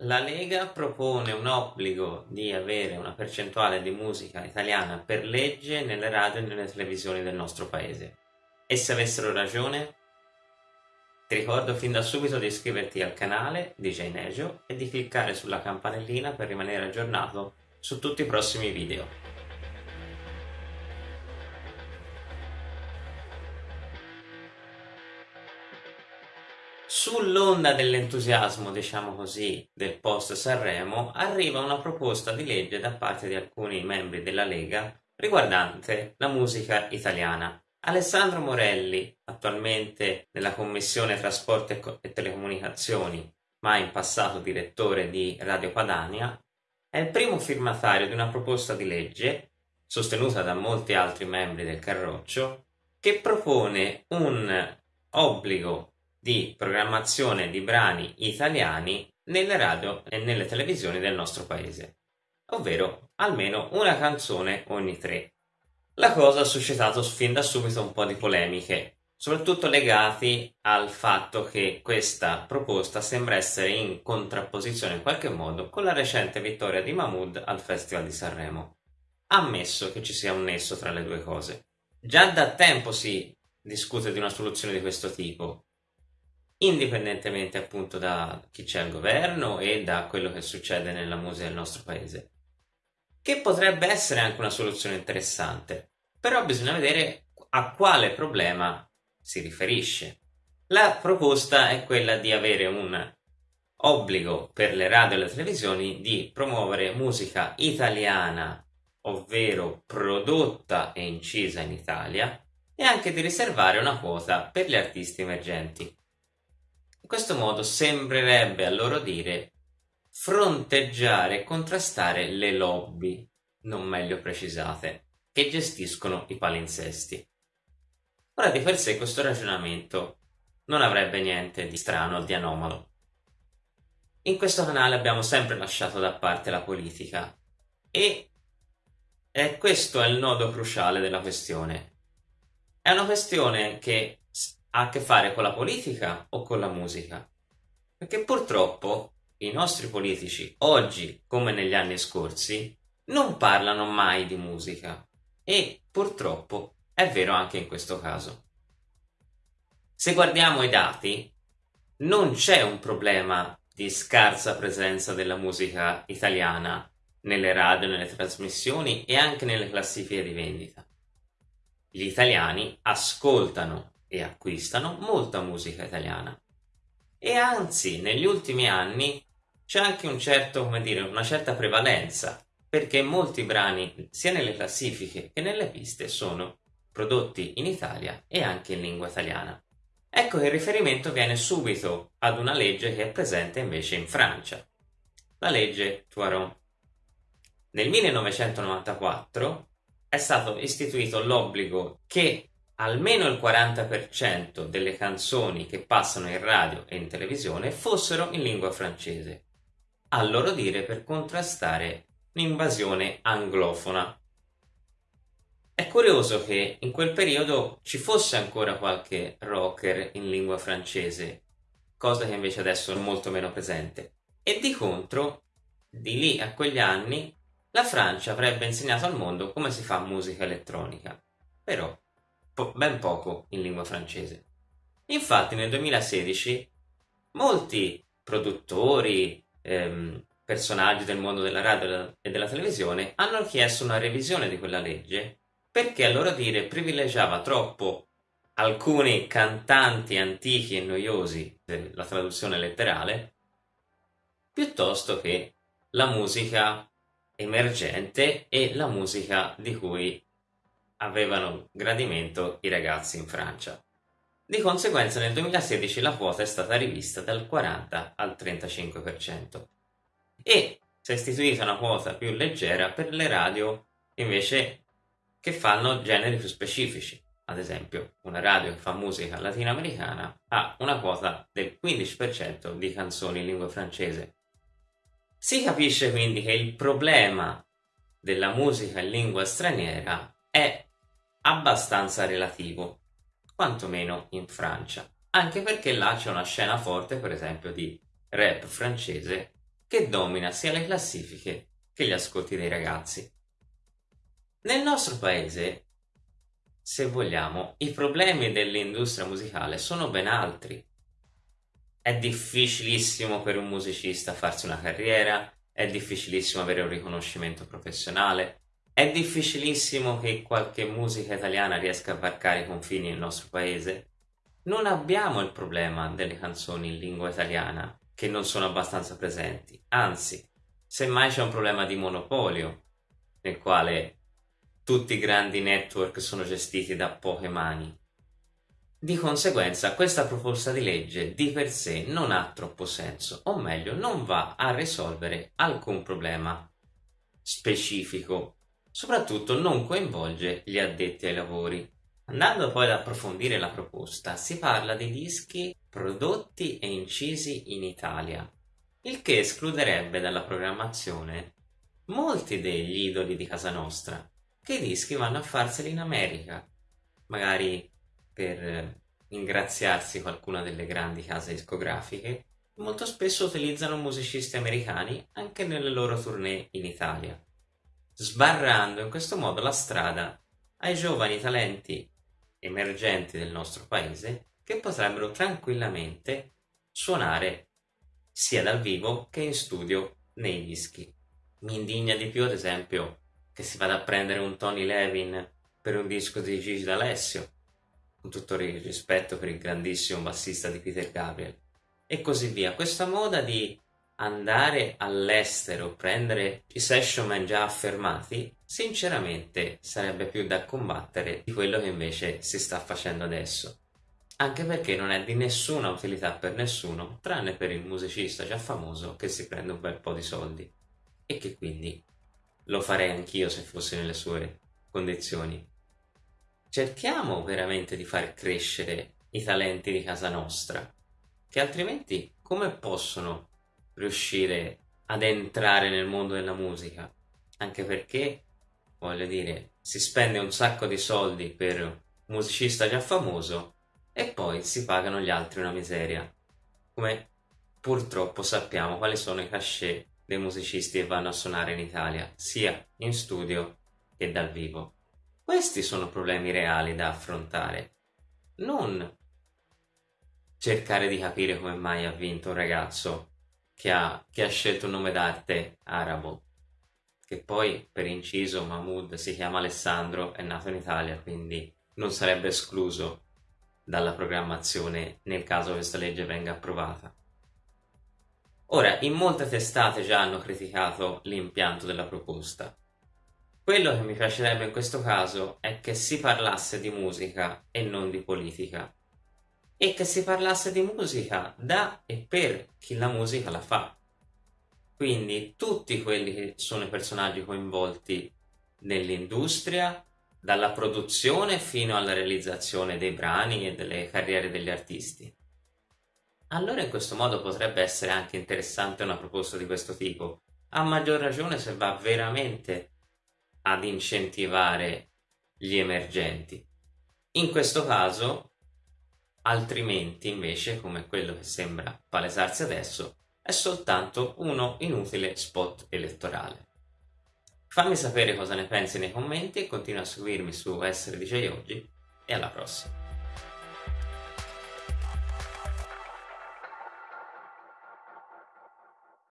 La Lega propone un obbligo di avere una percentuale di musica italiana per legge nelle radio e nelle televisioni del nostro paese. E se avessero ragione? Ti ricordo fin da subito di iscriverti al canale DJ Nejo e di cliccare sulla campanellina per rimanere aggiornato su tutti i prossimi video. Sull'onda dell'entusiasmo, diciamo così, del post Sanremo, arriva una proposta di legge da parte di alcuni membri della Lega riguardante la musica italiana. Alessandro Morelli, attualmente nella Commissione Trasporti e Telecomunicazioni, ma in passato direttore di Radio Padania, è il primo firmatario di una proposta di legge, sostenuta da molti altri membri del Carroccio, che propone un obbligo di programmazione di brani italiani nelle radio e nelle televisioni del nostro paese, ovvero almeno una canzone ogni tre. La cosa ha suscitato fin da subito un po' di polemiche, soprattutto legati al fatto che questa proposta sembra essere in contrapposizione in qualche modo con la recente vittoria di Mahmood al Festival di Sanremo. Ammesso che ci sia un nesso tra le due cose. Già da tempo si discute di una soluzione di questo tipo, indipendentemente appunto da chi c'è al governo e da quello che succede nella musica del nostro paese. Che potrebbe essere anche una soluzione interessante, però bisogna vedere a quale problema si riferisce. La proposta è quella di avere un obbligo per le radio e le televisioni di promuovere musica italiana, ovvero prodotta e incisa in Italia, e anche di riservare una quota per gli artisti emergenti. In questo modo sembrerebbe a loro dire fronteggiare e contrastare le lobby, non meglio precisate, che gestiscono i palinsesti. Ora di per sé questo ragionamento non avrebbe niente di strano o di anomalo. In questo canale abbiamo sempre lasciato da parte la politica e, questo è il nodo cruciale della questione. È una questione che ha a che fare con la politica o con la musica? Perché purtroppo i nostri politici, oggi come negli anni scorsi, non parlano mai di musica e purtroppo è vero anche in questo caso. Se guardiamo i dati, non c'è un problema di scarsa presenza della musica italiana nelle radio, nelle trasmissioni e anche nelle classifiche di vendita. Gli italiani ascoltano e acquistano molta musica italiana. E anzi, negli ultimi anni c'è anche un certo, dire, una certa prevalenza, perché molti brani, sia nelle classifiche che nelle piste, sono prodotti in Italia e anche in lingua italiana. Ecco che il riferimento viene subito ad una legge che è presente invece in Francia, la legge Tuaron. Nel 1994 è stato istituito l'obbligo che almeno il 40% delle canzoni che passano in radio e in televisione fossero in lingua francese, a loro dire per contrastare l'invasione anglofona. È curioso che in quel periodo ci fosse ancora qualche rocker in lingua francese, cosa che invece adesso è molto meno presente. E di contro, di lì a quegli anni, la Francia avrebbe insegnato al mondo come si fa musica elettronica. Però po- ben poco in lingua francese. Infatti nel 2016 molti produttori, ehm, personaggi del mondo della radio e della televisione hanno chiesto una revisione di quella legge perché a loro dire privilegiava troppo alcuni cantanti antichi e noiosi della traduzione letterale piuttosto che la musica emergente e la musica di cui avevano gradimento i ragazzi in Francia. Di conseguenza nel 2016 la quota è stata rivista dal 40 al 35% e si è istituita una quota più leggera per le radio invece che fanno generi più specifici. Ad esempio, una radio che fa musica latinoamericana ha una quota del 15% di canzoni in lingua francese. Si capisce quindi che il problema della musica in lingua straniera è abbastanza relativo, quantomeno in Francia, anche perché là c'è una scena forte, per esempio, di rap francese che domina sia le classifiche che gli ascolti dei ragazzi. Nel nostro paese, se vogliamo, i problemi dell'industria musicale sono ben altri. È difficilissimo per un musicista farsi una carriera, è difficilissimo avere un riconoscimento professionale, è difficilissimo che qualche musica italiana riesca a varcare i confini nel nostro paese. Non abbiamo il problema delle canzoni in lingua italiana che non sono abbastanza presenti, anzi, semmai c'è un problema di monopolio nel quale tutti i grandi network sono gestiti da poche mani. Di conseguenza questa proposta di legge di per sé non ha troppo senso, o meglio non va a risolvere alcun problema specifico soprattutto non coinvolge gli addetti ai lavori. Andando poi ad approfondire la proposta, si parla di dischi prodotti e incisi in Italia, il che escluderebbe dalla programmazione molti degli idoli di casa nostra, che i dischi vanno a farseli in America, magari per ingraziarsi qualcuna delle grandi case discografiche, molto spesso utilizzano musicisti americani anche nelle loro tournée in Italia sbarrando in questo modo la strada ai giovani talenti emergenti del nostro paese che potrebbero tranquillamente suonare sia dal vivo che in studio nei dischi. Mi indigna di più, ad esempio, che si vada a prendere un Tony Levin per un disco di Gigi D'Alessio, con tutto il rispetto per il grandissimo bassista di Peter Gabriel, e così via. Questa moda di andare all'estero, prendere i session già affermati, sinceramente sarebbe più da combattere di quello che invece si sta facendo adesso. Anche perché non è di nessuna utilità per nessuno, tranne per il musicista già famoso che si prende un bel po' di soldi. E che quindi lo farei anch'io se fossi nelle sue condizioni. Cerchiamo veramente di far crescere i talenti di casa nostra, che altrimenti come possono riuscire ad entrare nel mondo della musica, anche perché, voglio dire, si spende un sacco di soldi per un musicista già famoso e poi si pagano gli altri una miseria, come purtroppo sappiamo quali sono i cachet dei musicisti che vanno a suonare in Italia, sia in studio che dal vivo. Questi sono problemi reali da affrontare, non cercare di capire come mai ha vinto un ragazzo che ha, che ha scelto un nome d'arte arabo, che poi per inciso Mahmoud si chiama Alessandro, è nato in Italia, quindi non sarebbe escluso dalla programmazione nel caso questa legge venga approvata. Ora, in molte testate già hanno criticato l'impianto della proposta. Quello che mi piacerebbe in questo caso è che si parlasse di musica e non di politica e che si parlasse di musica da e per chi la musica la fa. Quindi tutti quelli che sono i personaggi coinvolti nell'industria, dalla produzione fino alla realizzazione dei brani e delle carriere degli artisti. Allora in questo modo potrebbe essere anche interessante una proposta di questo tipo, a maggior ragione se va veramente ad incentivare gli emergenti. In questo caso altrimenti invece, come quello che sembra palesarsi adesso, è soltanto uno inutile spot elettorale. Fammi sapere cosa ne pensi nei commenti e continua a seguirmi su Essere DJ Oggi e alla prossima.